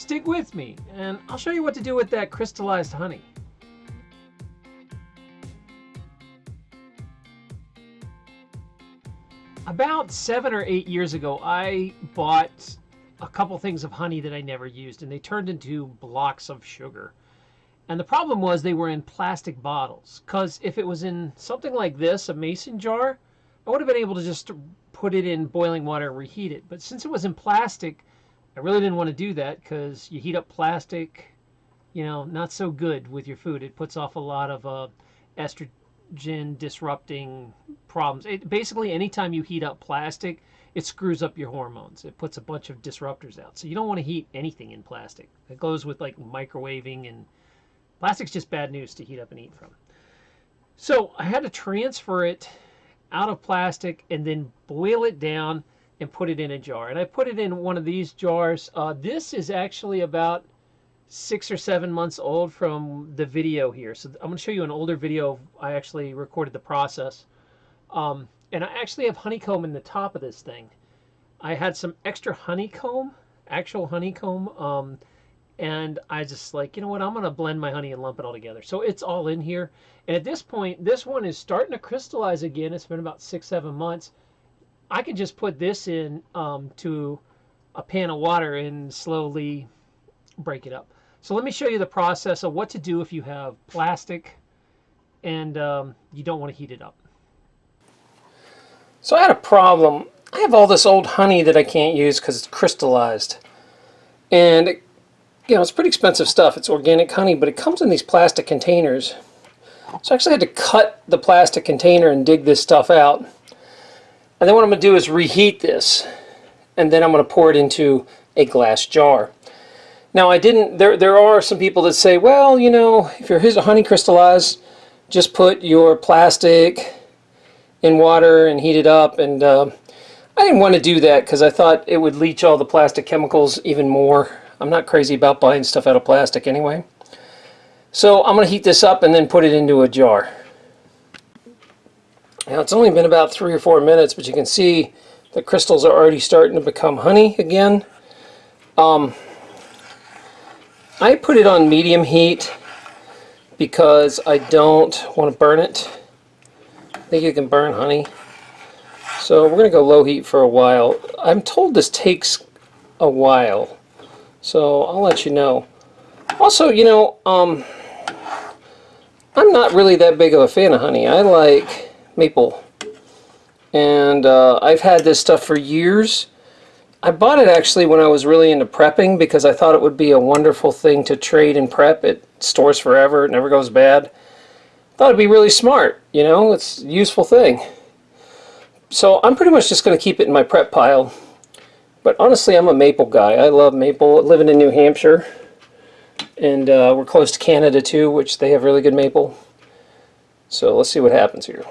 Stick with me, and I'll show you what to do with that crystallized honey. About seven or eight years ago, I bought a couple things of honey that I never used, and they turned into blocks of sugar. And the problem was they were in plastic bottles, because if it was in something like this, a mason jar, I would have been able to just put it in boiling water and reheat it. But since it was in plastic, I really didn't want to do that because you heat up plastic, you know, not so good with your food. It puts off a lot of uh, estrogen disrupting problems. It, basically, anytime you heat up plastic, it screws up your hormones. It puts a bunch of disruptors out. So you don't want to heat anything in plastic. It goes with like microwaving and plastic's just bad news to heat up and eat from. So I had to transfer it out of plastic and then boil it down and put it in a jar. And I put it in one of these jars. Uh, this is actually about six or seven months old from the video here. So I'm going to show you an older video. I actually recorded the process. Um, and I actually have honeycomb in the top of this thing. I had some extra honeycomb, actual honeycomb, um, and I just like, you know what, I'm going to blend my honey and lump it all together. So it's all in here. And at this point, this one is starting to crystallize again. It's been about six, seven months. I can just put this in um, to a pan of water and slowly break it up. So let me show you the process of what to do if you have plastic and um, you don't want to heat it up. So I had a problem. I have all this old honey that I can't use because it's crystallized. And, it, you know, it's pretty expensive stuff. It's organic honey, but it comes in these plastic containers. So I actually had to cut the plastic container and dig this stuff out. And then what I'm going to do is reheat this. And then I'm going to pour it into a glass jar. Now I didn't, there, there are some people that say, well, you know, if your honey crystallized, just put your plastic in water and heat it up. And uh, I didn't want to do that because I thought it would leach all the plastic chemicals even more. I'm not crazy about buying stuff out of plastic anyway. So I'm going to heat this up and then put it into a jar. Now it's only been about three or four minutes, but you can see the crystals are already starting to become honey again. Um, I put it on medium heat because I don't want to burn it. I think you can burn honey. So we're going to go low heat for a while. I'm told this takes a while, so I'll let you know. Also, you know, um, I'm not really that big of a fan of honey. I like maple. And uh, I've had this stuff for years. I bought it actually when I was really into prepping because I thought it would be a wonderful thing to trade and prep. It stores forever, it never goes bad. Thought it'd be really smart, you know, it's a useful thing. So I'm pretty much just going to keep it in my prep pile. But honestly, I'm a maple guy. I love maple. Living in New Hampshire, and uh, we're close to Canada too, which they have really good maple. So let's see what happens here.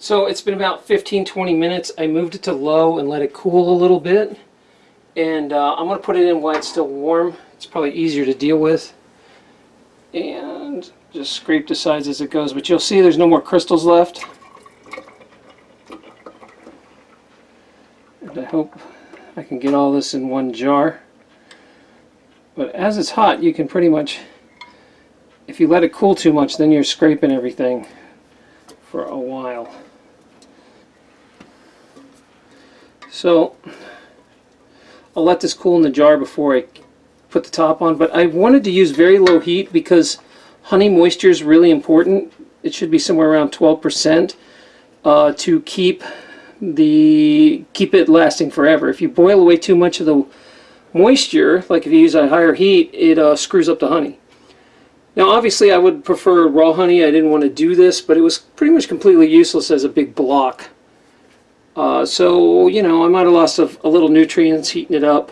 So it's been about 15-20 minutes. I moved it to low and let it cool a little bit. And uh, I'm going to put it in while it's still warm. It's probably easier to deal with. And just scrape the sides as it goes. But you'll see there's no more crystals left. And I hope I can get all this in one jar. But as it's hot, you can pretty much, if you let it cool too much, then you're scraping everything for a while. So I'll let this cool in the jar before I put the top on, but I wanted to use very low heat because honey moisture is really important. It should be somewhere around 12% uh, to keep the keep it lasting forever. If you boil away too much of the moisture, like if you use a higher heat, it uh, screws up the honey. Now obviously I would prefer raw honey. I didn't want to do this, but it was pretty much completely useless as a big block. Uh, so, you know, I might have lost a, a, little nutrients heating it up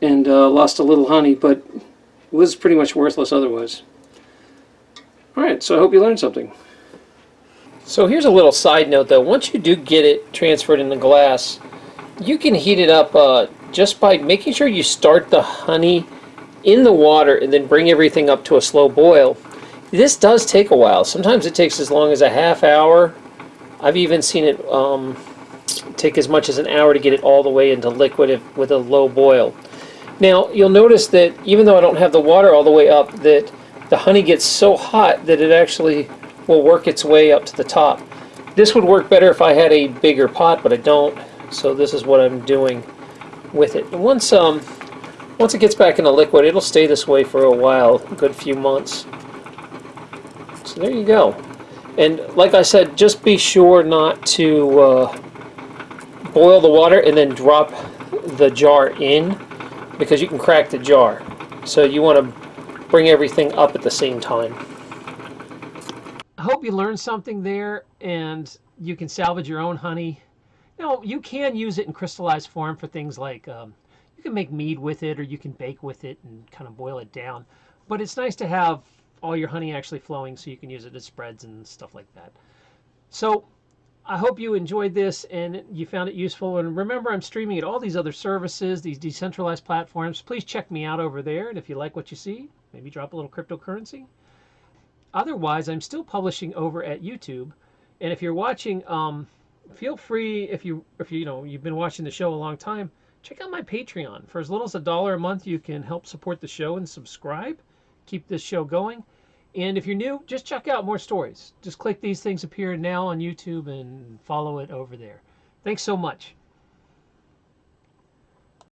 and uh, lost a little honey, but it was pretty much worthless otherwise. Alright, so I hope you learned something. So here's a little side note though. Once you do get it transferred in the glass, you can heat it up uh, just by making sure you start the honey in the water and then bring everything up to a slow boil. This does take a while. Sometimes it takes as long as a half hour. I've even seen it um, take as much as an hour to get it all the way into liquid if, with a low boil. Now you'll notice that even though I don't have the water all the way up, that the honey gets so hot that it actually will work its way up to the top. This would work better if I had a bigger pot, but I don't. So this is what I'm doing with it. And once um, once it gets back in the liquid, it'll stay this way for a while, a good few months. So there you go. And like I said, just be sure not to uh, boil the water and then drop the jar in because you can crack the jar. So you want to bring everything up at the same time. I hope you learned something there and you can salvage your own honey. Now, you can use it in crystallized form for things like um, you can make mead with it or you can bake with it and kind of boil it down. But it's nice to have all your honey actually flowing so you can use it as spreads and stuff like that. So I hope you enjoyed this and you found it useful. And remember, I'm streaming at all these other services, these decentralized platforms. Please check me out over there. And if you like what you see, maybe drop a little cryptocurrency. Otherwise, I'm still publishing over at YouTube. And if you're watching, um, feel free if you if you, you know you've been watching the show a long time, check out my Patreon. For as little as a dollar a month, you can help support the show and subscribe, keep this show going. And if you're new, just check out more stories. Just click these things appear now on YouTube and follow it over there. Thanks so much.